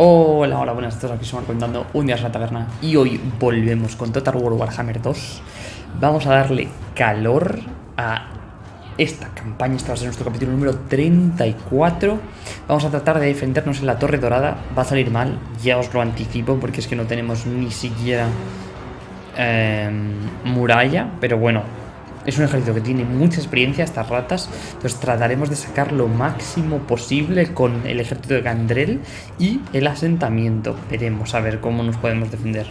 Hola, hola, buenas tardes, aquí estamos contando un día en la taberna y hoy volvemos con Total War Warhammer 2 Vamos a darle calor a esta campaña, este va a ser nuestro capítulo número 34 Vamos a tratar de defendernos en la Torre Dorada, va a salir mal, ya os lo anticipo porque es que no tenemos ni siquiera eh, muralla Pero bueno, es un ejército que tiene mucha experiencia, estas ratas. Entonces trataremos de sacar lo máximo posible con el ejército de Gandrel y el asentamiento. Veremos a ver cómo nos podemos defender.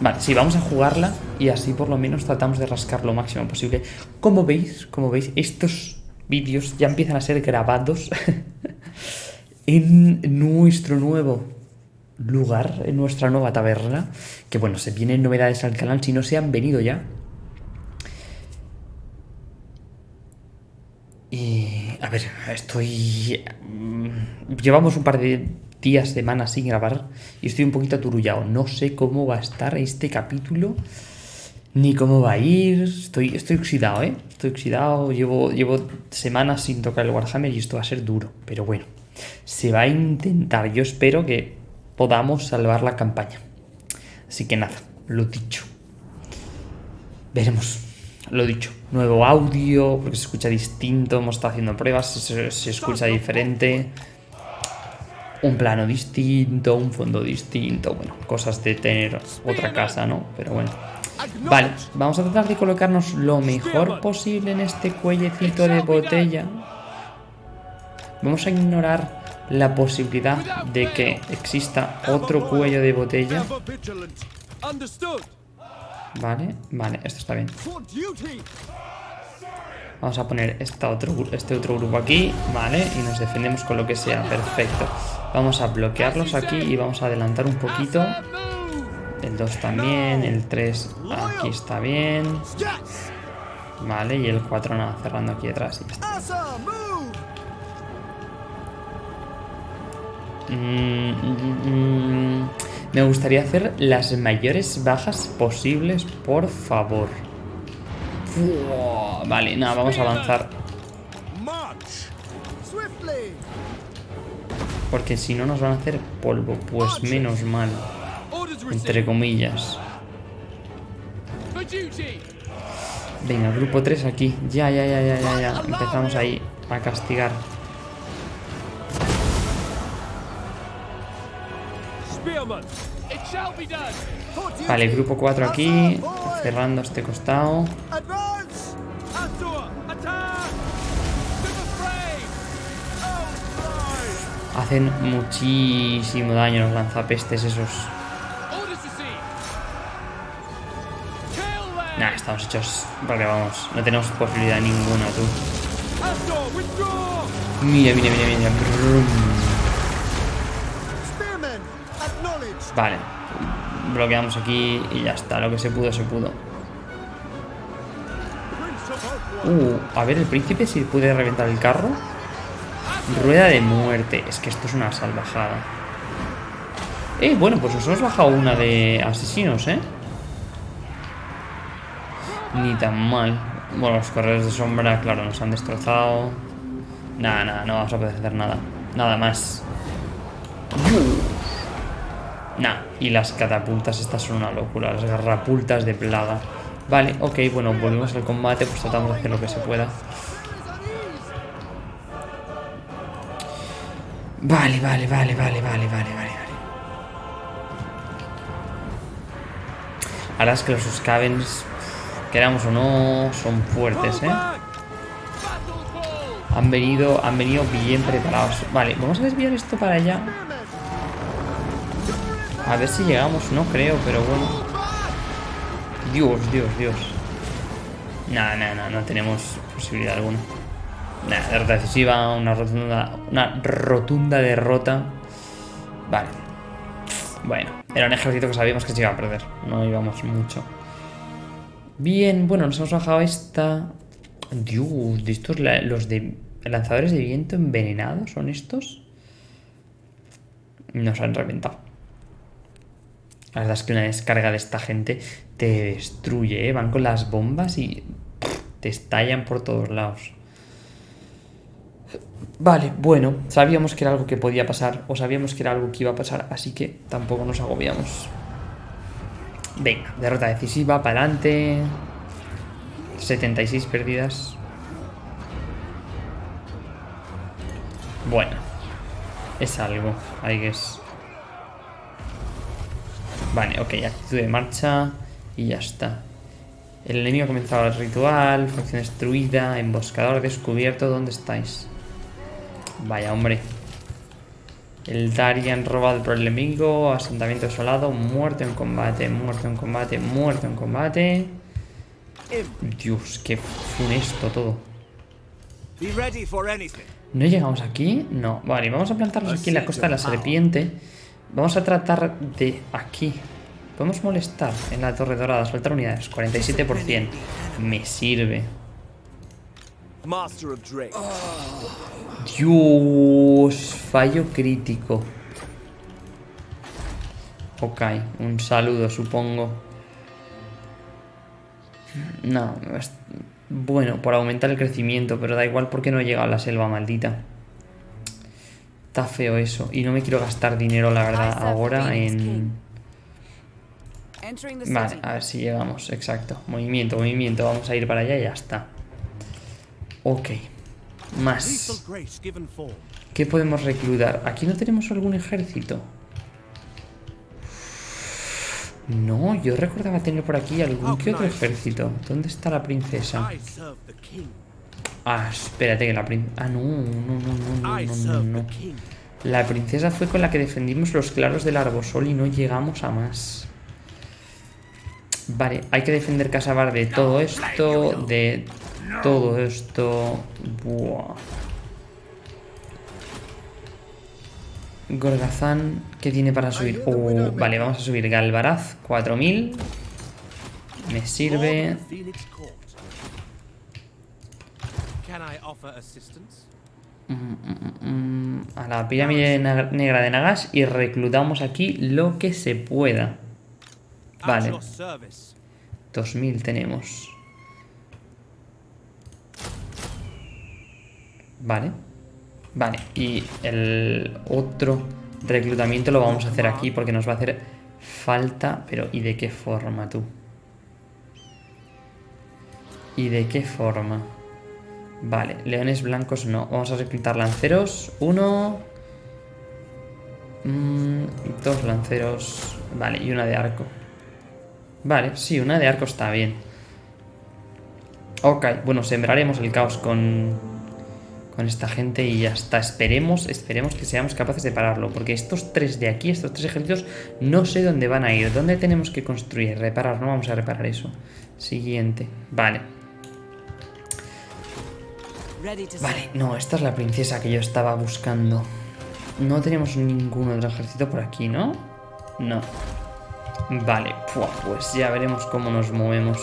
Vale, sí, vamos a jugarla y así por lo menos tratamos de rascar lo máximo posible. Como veis, como veis, estos vídeos ya empiezan a ser grabados en nuestro nuevo lugar, en nuestra nueva taberna. Que bueno, se vienen novedades al canal, si no se han venido ya, Y, a ver, estoy... Mm, llevamos un par de días, semanas sin grabar y estoy un poquito aturullado. No sé cómo va a estar este capítulo, ni cómo va a ir. Estoy, estoy oxidado, ¿eh? Estoy oxidado, llevo, llevo semanas sin tocar el Warhammer y esto va a ser duro. Pero bueno, se va a intentar. Yo espero que podamos salvar la campaña. Así que nada, lo dicho. Veremos lo dicho, nuevo audio, porque se escucha distinto, hemos estado haciendo pruebas, se, escucha diferente, un plano distinto, un fondo distinto, bueno, cosas de tener otra casa, ¿no? Pero bueno. Vale, vamos a tratar de colocarnos lo mejor posible en este cuellecito de botella. Vamos a ignorar la posibilidad de que exista otro cuello de botella. Vale, vale, esto está bien. Vamos a poner este otro, este otro grupo aquí, vale, y nos defendemos con lo que sea, perfecto. Vamos a bloquearlos aquí y vamos a adelantar un poquito. El 2 también, el 3 aquí está bien. Vale, y el 4 nada, cerrando aquí detrás y mm, mm, mm, me gustaría hacer las mayores bajas posibles, por favor. vale, nada, vamos a avanzar. Porque si no nos van a hacer polvo, pues menos mal. Entre comillas. Venga, grupo 3 aquí. Ya, ya, ya, ya, ya, ya. Empezamos ahí a castigar. Vale, grupo 4 aquí, cerrando este costado. Hacen muchísimo daño los lanzapestes esos. Nah, estamos hechos. Porque vamos, no tenemos posibilidad ninguna, tú. Mira, mira, mira, mira. Vale. Bloqueamos aquí y ya está. Lo que se pudo, se pudo. Uh, a ver, el príncipe si puede reventar el carro. Rueda de muerte. Es que esto es una salvajada. Eh, bueno, pues nos hemos bajado una de asesinos, ¿eh? Ni tan mal. Bueno, los corredores de sombra, claro, nos han destrozado. Nada, nada, no vamos a poder hacer nada. Nada más. Nah, y las catapultas estas son una locura, las garrapultas de plaga. Vale, ok, bueno, volvemos al combate, pues tratamos de hacer lo que se pueda. Vale, vale, vale, vale, vale, vale, vale, Ahora es que los Scavens, queramos o no, son fuertes, ¿eh? Han venido, han venido bien preparados. Vale, vamos a desviar esto para allá. A ver si llegamos, no creo, pero bueno. Dios, Dios, Dios. Nada, nada, nada, no tenemos posibilidad alguna. Nada, derrota decisiva, una rotunda, una rotunda derrota. Vale. Bueno, era un ejército que sabíamos que se iba a perder. No íbamos mucho. Bien, bueno, nos hemos bajado esta... Dios, ¿de estos los de lanzadores de viento envenenados son estos? Nos han reventado. La verdad es que una descarga de esta gente te destruye, ¿eh? Van con las bombas y te estallan por todos lados. Vale, bueno, sabíamos que era algo que podía pasar, o sabíamos que era algo que iba a pasar, así que tampoco nos agobiamos. Venga, derrota decisiva, para adelante. 76 pérdidas. Bueno, es algo, I guess. Vale, ok, actitud de marcha y ya está. El enemigo ha comenzado el ritual, facción destruida, emboscador descubierto, ¿dónde estáis? Vaya, hombre. El Darian robado por el enemigo, asentamiento desolado, muerto en combate, muerto en combate, muerto en combate. Dios, qué funesto todo. ¿No llegamos aquí? No. Vale, vamos a plantarnos aquí en la costa de la serpiente. Vamos a tratar de aquí. Podemos molestar en la torre dorada, soltar unidades. 47%. Me sirve. Dios, fallo crítico. Ok, un saludo supongo. No, bueno, por aumentar el crecimiento, pero da igual porque no he llegado a la selva maldita. Está feo eso. Y no me quiero gastar dinero, la verdad, ahora en... Vale, a ver si llegamos, exacto. Movimiento, movimiento, vamos a ir para allá y ya está. Ok. Más. ¿Qué podemos reclutar? ¿Aquí no tenemos algún ejército? No, yo recordaba tener por aquí algún que otro ejército. ¿Dónde está la princesa? Ah, espérate que la princesa... Ah, no, no, no, no, no, no, no. La princesa fue con la que defendimos los claros del Arbosol y no llegamos a más. Vale, hay que defender Casabar de todo esto, de todo esto... Buah. Gorgazán, ¿qué tiene para subir? Uh, vale, vamos a subir Galvaraz, 4000. Me sirve. Mm, mm, mm, a la pirámide negra de Nagash y reclutamos aquí lo que se pueda. Vale. 2000 tenemos. Vale. Vale, y el otro reclutamiento lo vamos a hacer aquí porque nos va a hacer falta... Pero, ¿y de qué forma tú? ¿Y de qué forma? Vale, leones blancos no. Vamos a reclutar lanceros. Uno... Mm, dos lanceros. Vale, y una de arco. Vale, sí, una de arco está bien. Ok, bueno, sembraremos el caos con con esta gente y ya está. Esperemos, esperemos que seamos capaces de pararlo, porque estos tres de aquí, estos tres ejércitos, no sé dónde van a ir. ¿Dónde tenemos que construir? Reparar, no vamos a reparar eso. Siguiente, vale. Vale, no, esta es la princesa que yo estaba buscando. No tenemos ningún otro ejército por aquí, ¿no? No. Vale, pues ya veremos cómo nos movemos.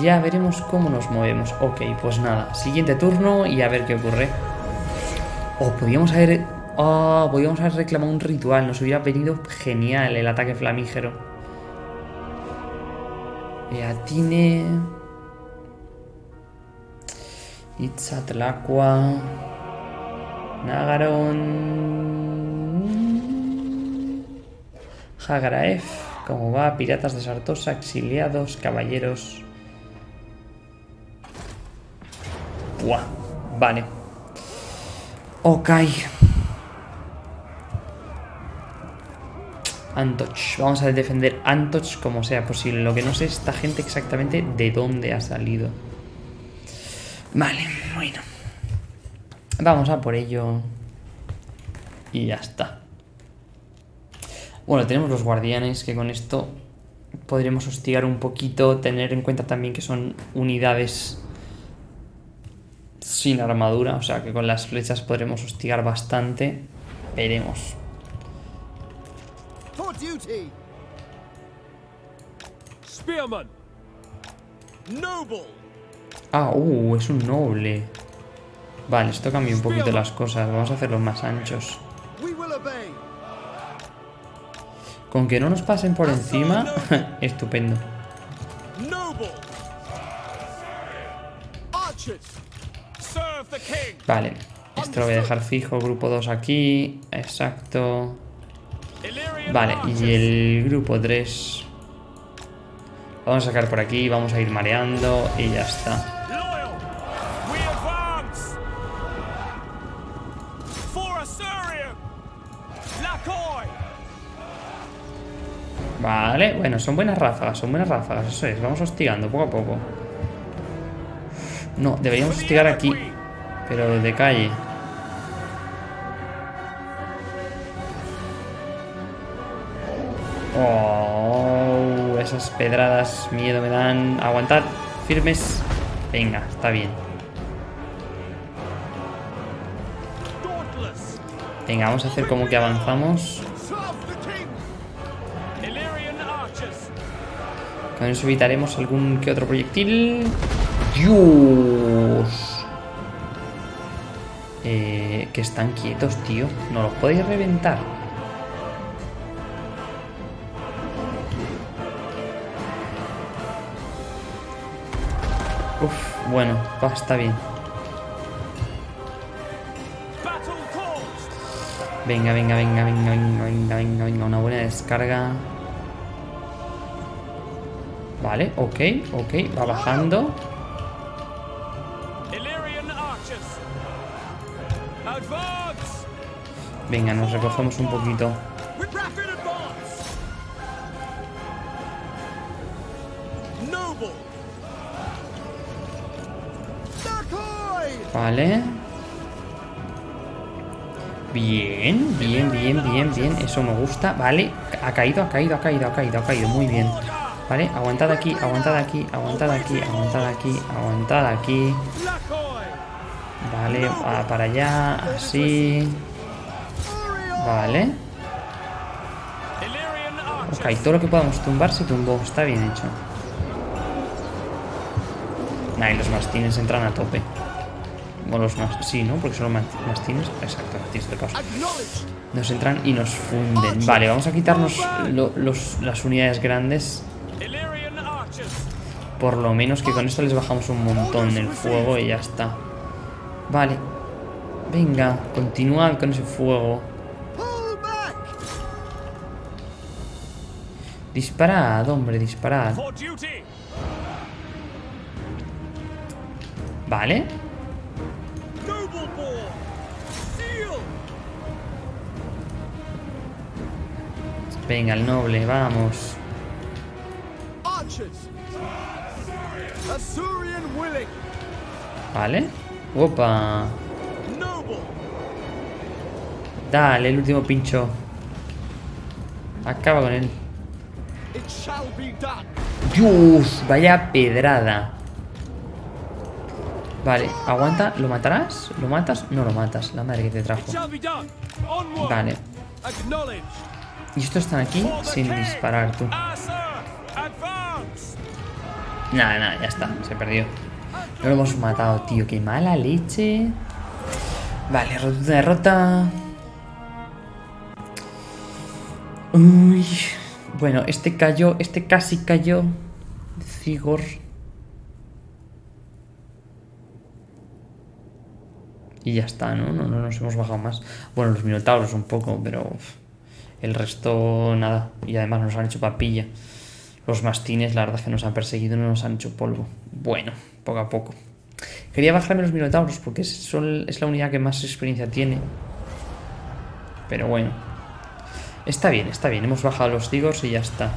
Ya veremos cómo nos movemos. Ok, pues nada. Siguiente turno y a ver qué ocurre. O oh, podríamos haber... Oh, podríamos haber reclamado un ritual. Nos hubiera venido genial el ataque flamígero. Eatine... Itzatlacua... Nagaron... Hagaraef... ¿Cómo va? Piratas de Sartosa, exiliados, caballeros... vale. Ok. Antoch. Vamos a defender Antoch como sea posible. Lo que no sé es esta gente exactamente de dónde ha salido. Vale, bueno. Vamos a por ello. Y ya está. Bueno, tenemos los guardianes que con esto podremos hostigar un poquito. Tener en cuenta también que son unidades sin armadura, o sea que con las flechas podremos hostigar bastante. Veremos. Ah, uh, es un noble. Vale, esto cambia un poquito las cosas. Vamos a hacerlos más anchos. Con que no nos pasen por encima, estupendo. Vale, Esto lo voy a dejar fijo. Grupo 2 aquí. Exacto. Vale, y el grupo 3... Vamos a sacar por aquí, vamos a ir mareando y ya está. Vale, bueno, son buenas ráfagas, son buenas ráfagas, eso es, vamos hostigando poco a poco. No, deberíamos hostigar aquí, pero de calle. Oh, esas pedradas, miedo me dan. Aguantad, firmes. Venga, está bien. Venga, vamos a hacer como que avanzamos. Eso evitaremos algún que otro proyectil. ¡Dios! Eh, que están quietos, tío. No los podéis reventar. Uf, bueno, va, está bien. Venga, venga, venga, venga, venga, venga, venga, venga, una buena descarga. Vale, ok, ok, va bajando. Venga, nos recogemos un poquito. Vale. Bien, bien, bien, bien, bien. Eso me gusta. Vale, ha caído, ha caído, ha caído, ha caído, ha caído. Muy bien. Vale, aguantad aquí, aguantad aquí, aguantad aquí, aguantad aquí, aguantad aquí. Vale, va para allá, así. Vale. Ok, todo lo que podamos tumbar se tumbó. Está bien hecho. Nah, y los mastines entran a tope. O los más... Sí, ¿no? Porque son los mastines. Exacto, mastines de paso. Nos entran y nos funden. Vale, vamos a quitarnos las unidades grandes por lo menos que con esto les bajamos un montón el fuego y ya está. Vale. Venga, continúa con ese fuego. Disparad, hombre, disparad. Vale. Venga, el noble, vamos. Vale. Opa. Dale, el último pincho. Acaba con él. Dios, vaya pedrada. Vale, aguanta. ¿Lo matarás? ¿Lo matas? No lo matas. La madre que te trajo. Vale. Y estos están aquí sin disparar, tú. Nada, nada, ya está. Se perdió. No lo hemos matado, tío. Qué mala leche. Vale, rotunda derrota. Uy. Bueno, este cayó. Este casi cayó. Cigor. Y ya está, ¿no? ¿no? No nos hemos bajado más. Bueno, los minotauros un poco, pero... El resto, nada. Y además nos han hecho papilla. Los mastines, la verdad es que nos han perseguido no nos han hecho polvo. Bueno, poco a poco. Quería bajarme los minotauros porque es, la unidad que más experiencia tiene. Pero bueno. Está bien, está bien. Hemos bajado los tigos y ya está.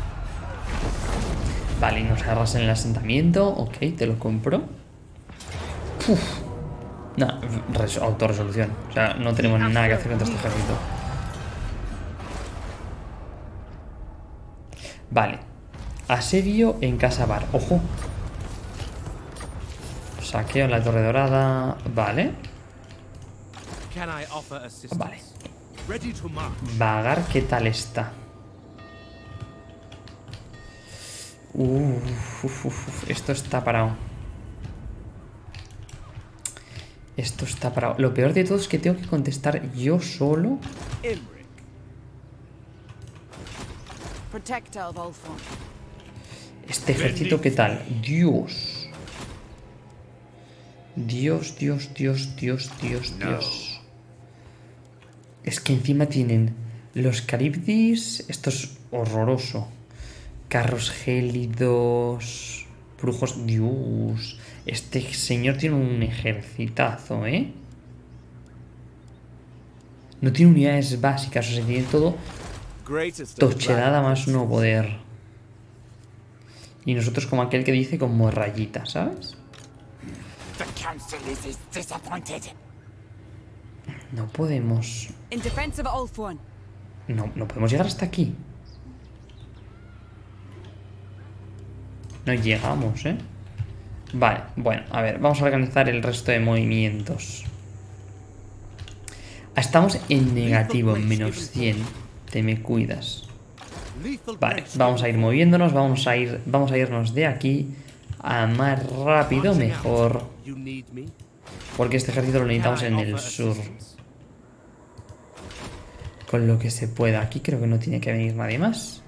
Vale, nos agarras en el asentamiento. Ok, te lo compro. Uf. Autorresolución. O sea, no tenemos nada que hacer contra este ejército. Vale. Asedio en Casa Bar. Ojo. Saqueo en la Torre Dorada. Vale. Vale. Vagar, ¿qué tal está? esto está parado. Esto está parado. Lo peor de todo es que tengo que contestar yo solo. Este ejército, ¿qué tal? Dios. Dios, Dios, Dios, Dios, Dios, Dios. Es que encima tienen los Caribdis. Esto es horroroso. Carros gélidos. Brujos. Dios. Este señor tiene un ejercitazo, ¿eh? No tiene unidades básicas, o sea, tiene todo tochelada más no poder. Y nosotros como aquel que dice como rayita, ¿sabes? No podemos... No, no podemos llegar hasta aquí. No llegamos, ¿eh? Vale, bueno, a ver, vamos a organizar el resto de movimientos. Estamos en negativo, en menos 100. Te me cuidas. Vale, vamos a ir moviéndonos, vamos a ir, vamos a irnos de aquí a más rápido mejor. Porque este ejército lo necesitamos en el sur. Con lo que se pueda. Aquí creo que no tiene que venir nadie más.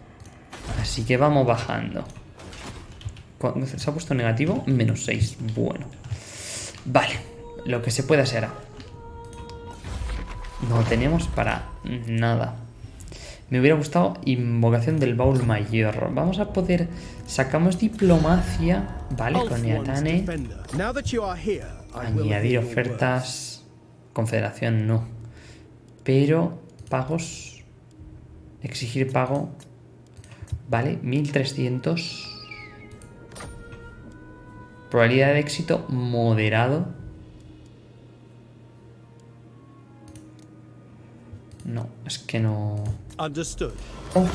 Así que vamos bajando. ¿Se ha puesto negativo? Menos 6. Bueno. Vale. Lo que se pueda será. No tenemos para nada. Me hubiera gustado invocación del baúl mayor. Vamos a poder... Sacamos diplomacia. Vale, con Niatane. Añadir ofertas. Confederación no. Pero pagos. Exigir pago. Vale, 1300. Probabilidad de éxito moderado. No, es que no... Oh.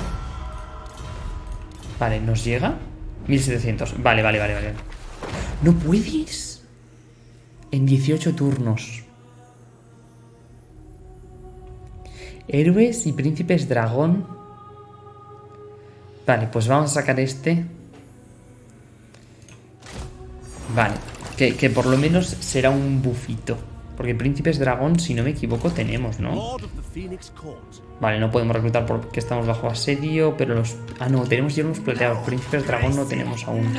Vale, ¿nos llega? 1700. Vale, vale, vale, vale. ¿No puedes? En 18 turnos. Héroes y príncipes dragón. Vale, pues vamos a sacar este. Vale, que, que por lo menos será un bufito. Porque príncipes dragón, si no me equivoco, tenemos, ¿no? Vale, no podemos reclutar porque estamos bajo asedio, pero los... Ah, no, tenemos hierros plateados. Príncipes dragón no tenemos aún.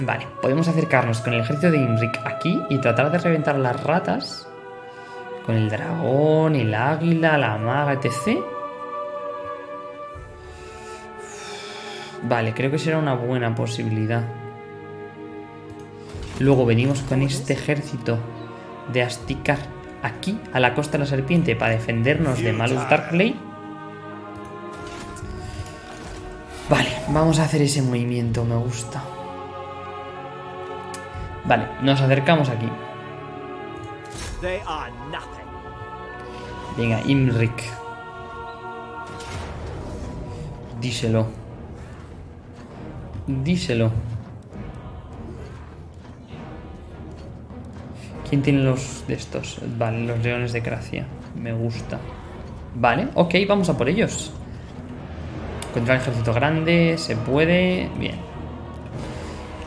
Vale, podemos acercarnos con el ejército de Imrik aquí y tratar de reventar las ratas. Con el dragón, el águila, la maga, etc. Vale, creo que será una buena posibilidad. Luego venimos con este ejército de Astikar aquí, a la costa de la serpiente, para defendernos de Malus Darkley. Vale, vamos a hacer ese movimiento, me gusta. Vale, nos acercamos aquí. Venga, Imrik. Díselo. Díselo. ¿Quién tiene los de estos? Vale, los leones de Gracia. Me gusta. Vale, ok, vamos a por ellos. Contra el ejército grande, se puede... Bien.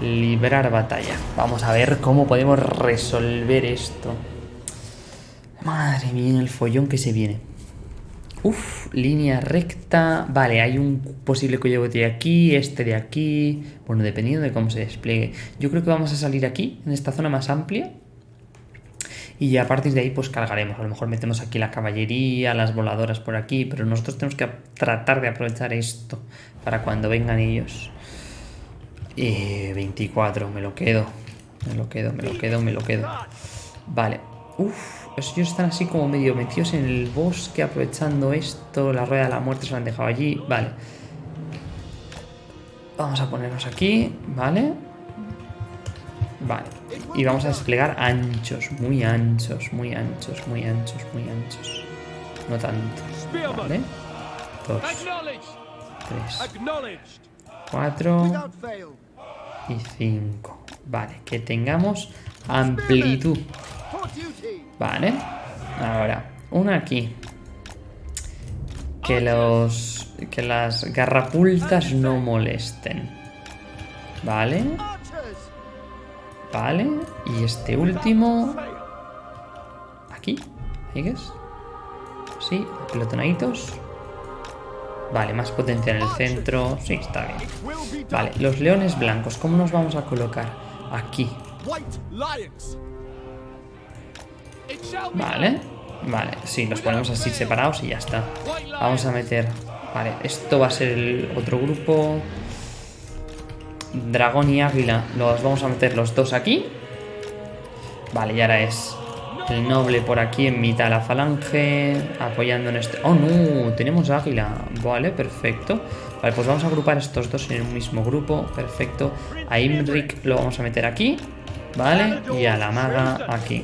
Librar batalla. Vamos a ver cómo podemos resolver esto. Madre mía, el follón que se viene. Uf, línea recta. Vale, hay un posible cuello de aquí, este de aquí. Bueno, dependiendo de cómo se despliegue. Yo creo que vamos a salir aquí, en esta zona más amplia y a partir de ahí pues cargaremos. A lo mejor metemos aquí la caballería, las voladoras por aquí, pero nosotros tenemos que tratar de aprovechar esto para cuando vengan ellos. Eh, 24, me lo quedo. Me lo quedo, me lo quedo, me lo quedo. Vale. Uf, ellos están así como medio metidos en el bosque aprovechando esto. La rueda de la muerte se la han dejado allí. Vale. Vamos a ponernos aquí, ¿vale? Vale. Y vamos a desplegar anchos, muy anchos, muy anchos, muy anchos, muy anchos. No tanto. Vale. Dos. Tres. Cuatro. Y cinco. Vale, que tengamos amplitud. Vale. Ahora, una aquí. Que los... Que las garrapultas no molesten. Vale. Vale, y este último... Aquí, ¿sigues? Sí, pelotonaditos. Vale, más potencia en el centro. Sí, está bien. Vale, los leones blancos, ¿cómo nos vamos a colocar? aquí. Vale, vale, sí, los ponemos así separados y ya está. Vamos a meter... Vale, esto va a ser el otro grupo. Dragón y águila. Los vamos a meter los dos aquí. Vale, y ahora es el noble por aquí en mitad de la falange. Apoyando en este... ¡Oh, no! Tenemos águila. Vale, perfecto. Vale, pues vamos a agrupar estos dos en un mismo grupo. Perfecto. A Imrik lo vamos a meter aquí. Vale, y a la maga aquí.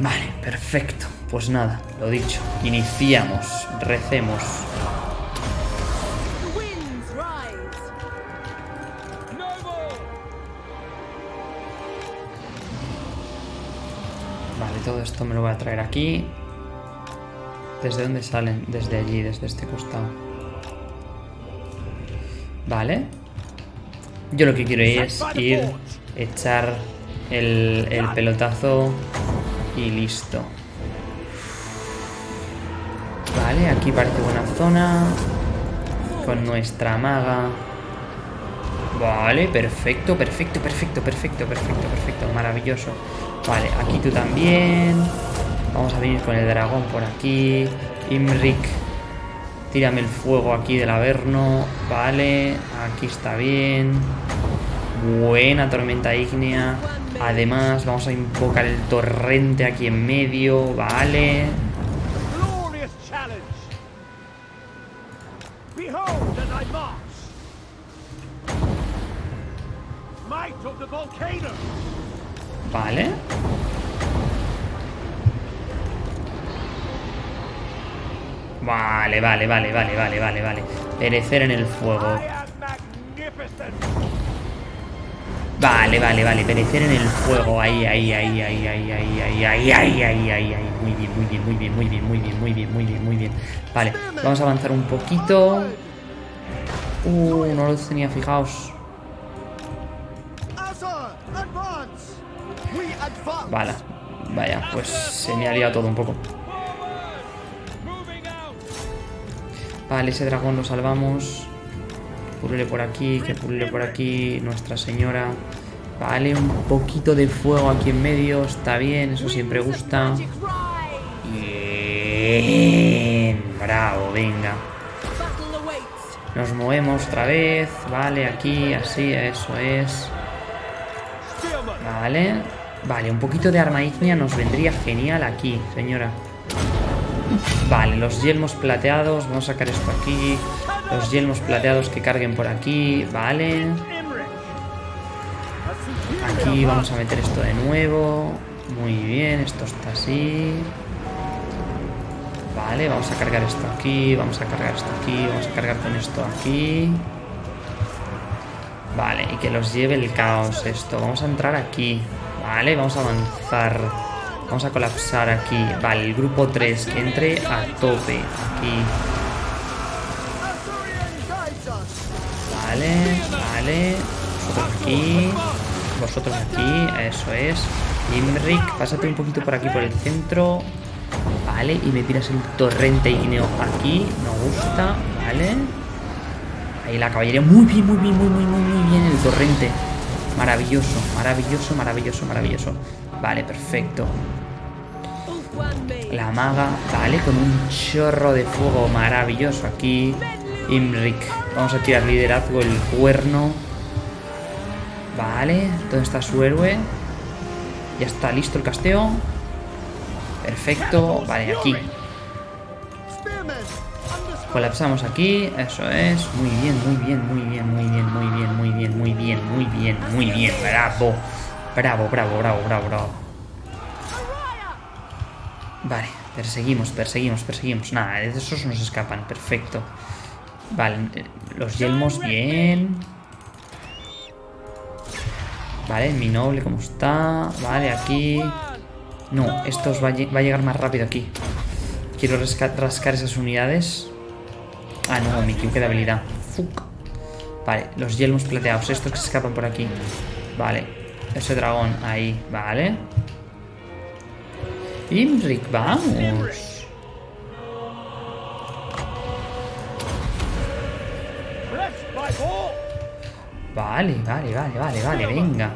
Vale, perfecto. Pues nada, lo dicho. Iniciamos. Recemos. Esto me lo voy a traer aquí. ¿Desde dónde salen? Desde allí, desde este costado. Vale. Yo lo que quiero es ir, echar el, el pelotazo y listo. Vale, aquí parece buena zona. Con nuestra maga. Vale, perfecto, perfecto, perfecto, perfecto, perfecto, perfecto. Maravilloso. Vale, aquí tú también. Vamos a venir con el dragón por aquí. Imrik. Tírame el fuego aquí del Averno. Vale, aquí está bien. Buena tormenta ígnea. Además, vamos a invocar el torrente aquí en medio. Vale. Vale, vale, vale, vale, vale, vale. Perecer en el fuego. Vale, vale, vale. Perecer en el fuego. Ahí, ahí, ahí, ahí, ahí, ahí, ahí, ahí, ahí, ahí, ahí. Muy bien, muy bien, muy bien, muy bien, muy bien, muy bien, muy bien, muy bien. Vale, vamos a avanzar un poquito. Uh, no lo tenía fijaos. Vale, vaya, pues se me ha liado todo un poco. Vale, ese dragón lo salvamos. Pulule por aquí, que pulule por aquí. Nuestra señora. Vale, un poquito de fuego aquí en medio. Está bien, eso siempre gusta. Bien. Bravo, venga. Nos movemos otra vez. Vale, aquí, así, eso es. Vale. Vale, un poquito de arma ígnea nos vendría genial aquí, señora. Vale, los yelmos plateados. Vamos a sacar esto aquí. Los yelmos plateados que carguen por aquí. Vale. Aquí vamos a meter esto de nuevo. Muy bien, esto está así. Vale, vamos a cargar esto aquí. Vamos a cargar esto aquí. Vamos a cargar con esto aquí. Vale, y que los lleve el caos esto. Vamos a entrar aquí. Vale, vamos a avanzar. Vamos a colapsar aquí. Vale, el grupo 3 que entre a tope. Aquí. Vale, vale. Vosotros aquí. Vosotros aquí. Eso es. Imrik, pásate un poquito por aquí por el centro. Vale, y me tiras el torrente igneo aquí. Me gusta. Vale. Ahí la caballería. Muy bien, muy bien, muy, muy, muy, muy bien el torrente. Maravilloso, maravilloso, maravilloso, maravilloso. Vale, perfecto. La maga, vale, con un chorro de fuego maravilloso aquí. Imrik, vamos a tirar liderazgo, el cuerno. Vale, ¿dónde está su héroe? Ya está listo el casteo. Perfecto, vale, aquí. Colapsamos aquí, eso es. Muy bien, muy bien, muy bien, muy bien, muy bien, muy bien, muy bien, muy bien, muy bien. Bravo. Bravo, bravo, bravo, bravo, bravo. Vale, perseguimos, perseguimos, perseguimos. Nada, de esos nos escapan. Perfecto. Vale, los yelmos, bien. Vale, mi noble, ¿cómo está? Vale, aquí. No, esto va, va a llegar más rápido aquí. Quiero rascar esas unidades. Ah, no, mi Q de habilidad. Fuck. Vale, los yelmos plateados. Estos que se escapan por aquí. Vale. Ese dragón ahí. Vale. Imrik, vamos. Vale, vale, vale, vale, vale, venga.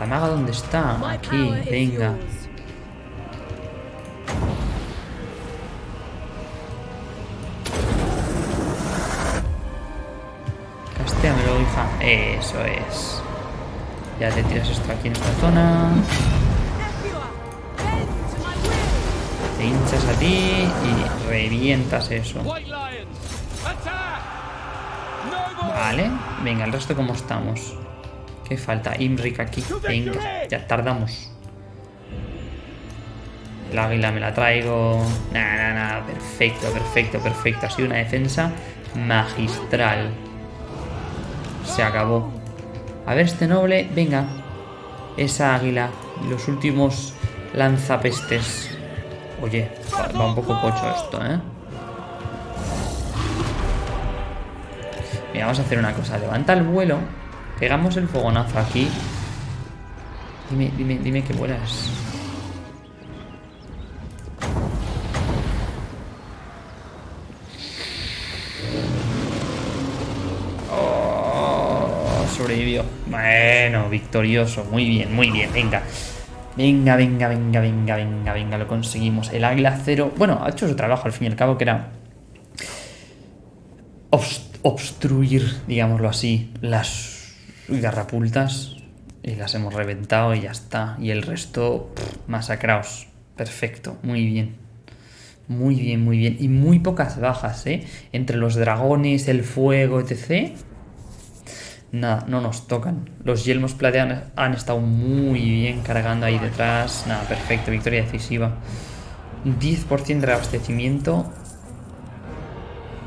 ¿La maga dónde está? Aquí, venga. Castéamelo, hija. Eso es. Ya te tiras esto aquí en esta zona. Te hinchas a ti y revientas eso. Vale, venga, el resto cómo estamos. ¿Qué falta? Imric aquí. Venga, ya tardamos. El águila me la traigo. Nada, nada, nada. Perfecto, perfecto, perfecto. Ha sido una defensa magistral. Se acabó. A ver, este noble. Venga. Esa águila. Los últimos lanzapestes. Oye, va un poco cocho esto, ¿eh? Mira, vamos a hacer una cosa. Levanta el vuelo. Pegamos el fogonazo aquí. Dime, dime, dime que vuelas. Oh, sobrevivió. Bueno, victorioso. Muy bien, muy bien. Venga. Venga, venga, venga, venga, venga, venga. Lo conseguimos. El águila cero. Bueno, ha hecho su trabajo al fin y al cabo, que era obstruir, digámoslo así, las garrapultas y las hemos reventado y ya está. Y el resto, masacraos. Perfecto, muy bien. Muy bien, muy bien. Y muy pocas bajas, ¿eh? Entre los dragones, el fuego, etc. Nada, no nos tocan. Los yelmos plateados han estado muy bien cargando ahí detrás. Nada, perfecto, victoria decisiva. 10% de abastecimiento.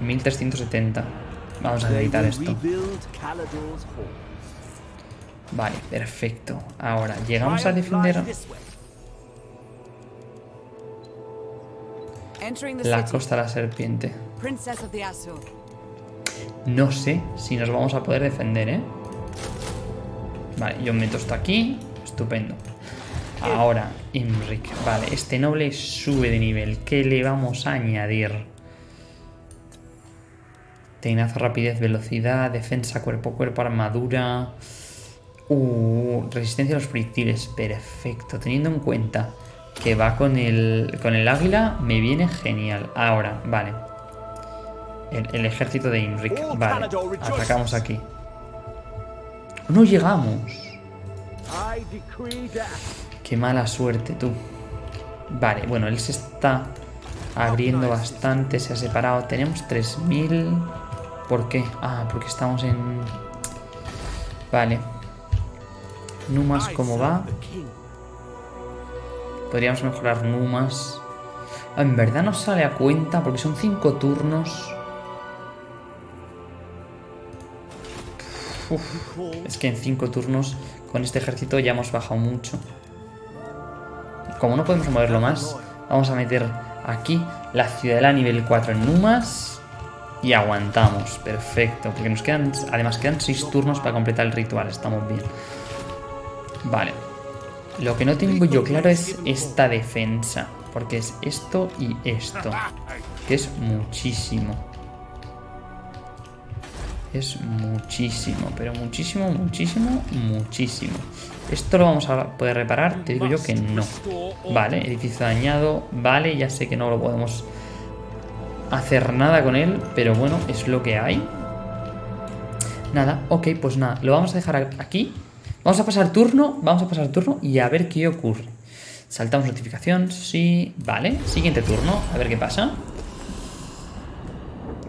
1370. Vamos a editar esto. Vale, perfecto. Ahora, llegamos a defender la costa de la serpiente. No sé si nos vamos a poder defender, ¿eh? Vale, yo meto esto aquí. Estupendo. Ahora, Imric. Vale, este noble sube de nivel. ¿Qué le vamos a añadir? Teinazo, rapidez, velocidad, defensa cuerpo a cuerpo, armadura. Uh, resistencia a los proyectiles. Perfecto. Teniendo en cuenta que va con el, con el águila, me viene genial. Ahora, vale. El, ejército de Imric. Vale. Atacamos aquí. No llegamos. Qué mala suerte, tú. Vale, bueno, él se está abriendo bastante, se ha separado. Tenemos 3000... ¿Por qué? Ah, porque estamos en... Vale. Numas, ¿cómo va? Podríamos mejorar Numas. En verdad no sale a cuenta porque son 5 turnos. Es que en 5 turnos con este ejército ya hemos bajado mucho. Como no podemos moverlo más, vamos a meter aquí la ciudadela nivel 4 en Numas. Y aguantamos, perfecto. Porque nos quedan, además quedan 6 turnos para completar el ritual, estamos bien. Vale. Lo que no tengo yo claro es esta defensa. Porque es esto y esto. Que es muchísimo. Es muchísimo, pero muchísimo, muchísimo, muchísimo. ¿Esto lo vamos a poder reparar? Te digo yo que no. Vale, edificio dañado. Vale, ya sé que no lo podemos hacer nada con él, pero bueno, es lo que hay. Nada, ok, pues nada, lo vamos a dejar aquí. Vamos a pasar turno, vamos a pasar turno y a ver qué ocurre. Saltamos notificación, sí, vale. Siguiente turno, a ver qué pasa.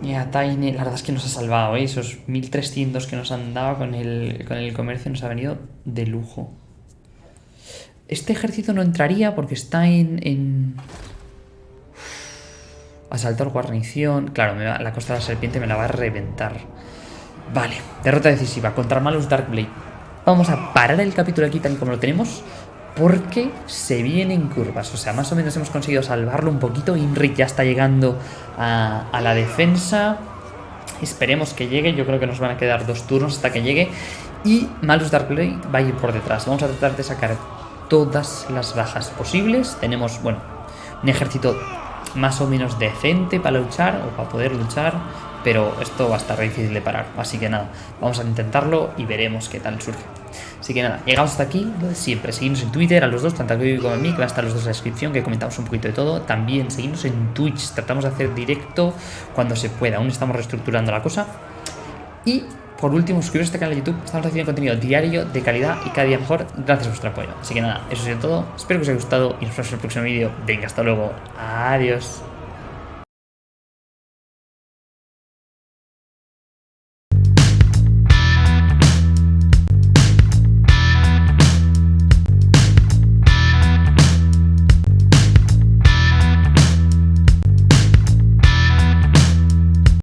Ya, Tiny, la verdad es que nos ha salvado, ¿eh? Esos 1300 que nos han dado con el, con el comercio nos ha venido de lujo. Este ejército no entraría porque está en Asaltar guarnición. Claro, la costa de la serpiente me la va a reventar. Vale, derrota decisiva contra Malus Darkblade. Vamos a parar el capítulo aquí tal y como lo tenemos. Porque se vienen curvas. O sea, más o menos hemos conseguido salvarlo un poquito. Inric ya está llegando a, a la defensa. Esperemos que llegue. Yo creo que nos van a quedar dos turnos hasta que llegue. Y Malus Darkblade va a ir por detrás. Vamos a tratar de sacar todas las bajas posibles. Tenemos, bueno, un ejército más o menos decente para luchar o para poder luchar. pero esto va a estar difícil de parar. Así que nada, vamos a intentarlo y veremos qué tal surge. Así que nada, llegamos hasta aquí, lo siempre. Seguimos en Twitter a los dos, tanto a Kiko como a mí, que van a estar los dos en la descripción, que comentamos un poquito de todo. También seguimos en Twitch, tratamos de hacer directo cuando se pueda. Aún estamos reestructurando la cosa. Y por último, suscribiros a este canal de YouTube. Estamos haciendo contenido diario, de calidad y cada día mejor, gracias a vuestro apoyo. Así que nada, eso ha sido todo. Espero que os haya gustado y nos vemos en el próximo vídeo. Venga, hasta luego. Adiós.